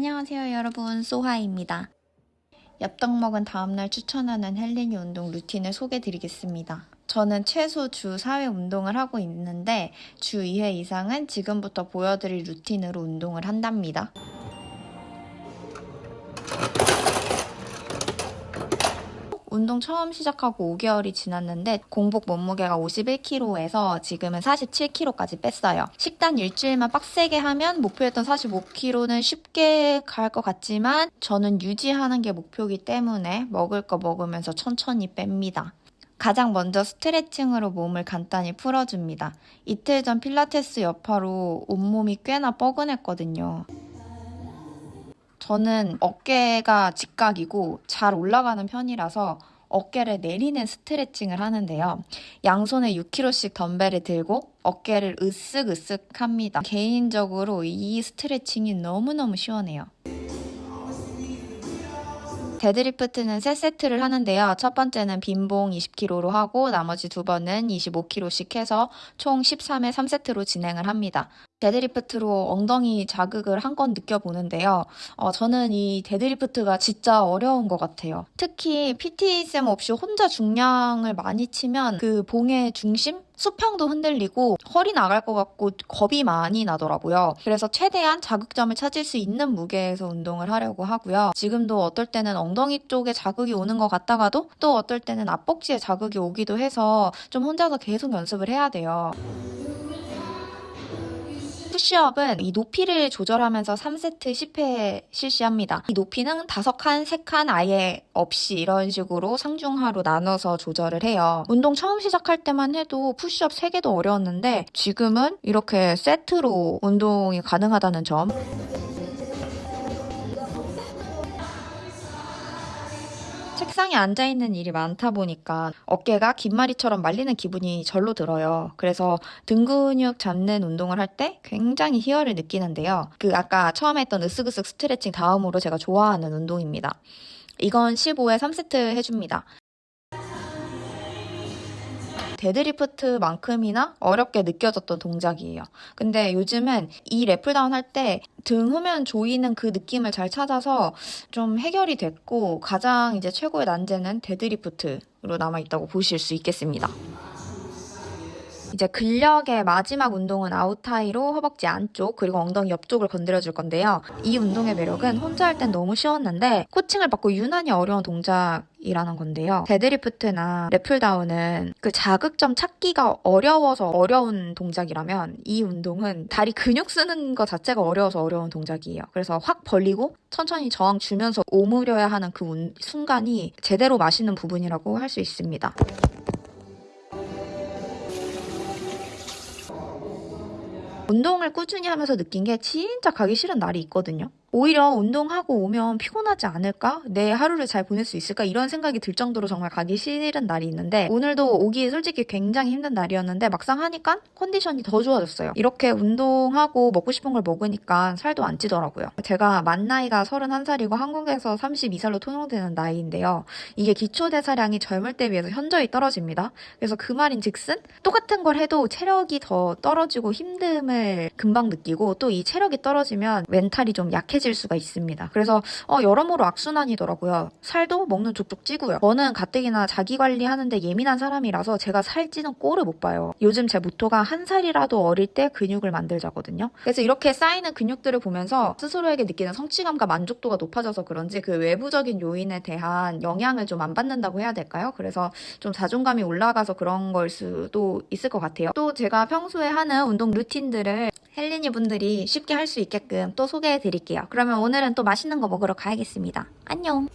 안녕하세요 여러분 소하입니다. 엽떡 먹은 다음날 추천하는 헬린이 운동 루틴을 소개해 드리겠습니다. 저는 최소 주 4회 운동을 하고 있는데 주 2회 이상은 지금부터 보여드릴 루틴으로 운동을 한답니다. 운동 처음 시작하고 5개월이 지났는데 공복 몸무게가 51kg에서 지금은 47kg까지 뺐어요. 식단 일주일만 빡세게 하면 목표했던 45kg는 쉽게 갈 것 같지만 저는 유지하는 게 목표이기 때문에 먹을 거 먹으면서 천천히 뺍니다. 가장 먼저 스트레칭으로 몸을 간단히 풀어줍니다. 이틀 전 필라테스 여파로 온몸이 꽤나 뻐근했거든요. 저는 어깨가 직각이고 잘 올라가는 편이라서 어깨를 내리는 스트레칭을 하는데요. 양손에 6kg씩 덤벨을 들고 어깨를 으쓱으쓱 합니다. 개인적으로 이 스트레칭이 너무너무 시원해요. 데드리프트는 3세트를 하는데요. 첫 번째는 빈봉 20kg로 하고 나머지 두 번은 25kg씩 해서 총 13회 3세트로 진행을 합니다. 데드리프트로 엉덩이 자극을 한껏 느껴보는데요. 어, 저는 이 데드리프트가 진짜 어려운 것 같아요. 특히 PT쌤 없이 혼자 중량을 많이 치면 그 봉의 중심? 수평도 흔들리고 허리 나갈 것 같고 겁이 많이 나더라고요. 그래서 최대한 자극점을 찾을 수 있는 무게에서 운동을 하려고 하고요. 지금도 어떨 때는 엉덩이 쪽에 자극이 오는 것 같다가도 또 어떨 때는 앞벅지에 자극이 오기도 해서 좀 혼자서 계속 연습을 해야 돼요. 푸시업은 이 높이를 조절하면서 3세트 10회 실시합니다. 이 높이는 5칸, 3칸 아예 없이 이런 식으로 상중하로 나눠서 조절을 해요. 운동 처음 시작할 때만 해도 푸시업 3개도 어려웠는데 지금은 이렇게 세트로 운동이 가능하다는 점 책상에 앉아있는 일이 많다 보니까 어깨가 긴마리처럼 말리는 기분이 절로 들어요. 그래서 등 근육 잡는 운동을 할 때 굉장히 희열을 느끼는데요. 그 아까 처음에 했던 으쓱으쓱 스트레칭 다음으로 제가 좋아하는 운동입니다. 이건 15회 3세트 해줍니다. 데드리프트만큼이나 어렵게 느껴졌던 동작이에요. 근데 요즘은 이 lat pulldown 할 때 등 후면 조이는 그 느낌을 잘 찾아서 좀 해결이 됐고 가장 이제 최고의 난제는 데드리프트로 남아있다고 보실 수 있겠습니다. 이제 근력의 마지막 운동은 out thigh로 허벅지 안쪽 그리고 엉덩이 옆쪽을 건드려 줄 건데요. 이 운동의 매력은 혼자 할 땐 너무 쉬웠는데 코칭을 받고 유난히 어려운 동작 이라는 건데요. 데드리프트나 lat pulldown은 그 자극점 찾기가 어려워서 어려운 동작이라면 이 운동은 다리 근육 쓰는 것 자체가 어려워서 어려운 동작이에요. 그래서 확 벌리고 천천히 저항 주면서 오므려야 하는 그 순간이 제대로 맛있는 부분이라고 할 수 있습니다. 운동을 꾸준히 하면서 느낀 게 진짜 가기 싫은 날이 있거든요. 오히려 운동하고 오면 피곤하지 않을까? 내 하루를 잘 보낼 수 있을까? 이런 생각이 들 정도로 정말 가기 싫은 날이 있는데 오늘도 오기 솔직히 굉장히 힘든 날이었는데 막상 하니까 컨디션이 더 좋아졌어요. 이렇게 운동하고 먹고 싶은 걸 먹으니까 살도 안 찌더라고요. 제가 만 나이가 31살이고 한국에서 32살로 통용되는 나이인데요. 이게 기초대사량이 젊을 때 비해서 현저히 떨어집니다. 그래서 그 말인 즉슨 똑같은 걸 해도 체력이 더 떨어지고 힘듦을 금방 느끼고 또 이 체력이 떨어지면 멘탈이 좀 약해 약해질 수가 있습니다. 그래서 어, 여러모로 악순환이더라고요. 살도 먹는 족족 찌고요. 저는 가뜩이나 자기 관리하는데 예민한 사람이라서 제가 살찌는 꼴을 못 봐요. 요즘 제 모토가 한 살이라도 어릴 때 근육을 만들자거든요. 그래서 이렇게 쌓이는 근육들을 보면서 스스로에게 느끼는 성취감과 만족도가 높아져서 그런지 그 외부적인 요인에 대한 영향을 좀 안 받는다고 해야 될까요? 그래서 좀 자존감이 올라가서 그런 걸 수도 있을 것 같아요. 또 제가 평소에 하는 운동 루틴들을 헬리니 분들이 쉽게 할 수 있게끔 또 소개해 드릴게요. 그러면 오늘은 또 맛있는 거 먹으러 가야겠습니다. 안녕!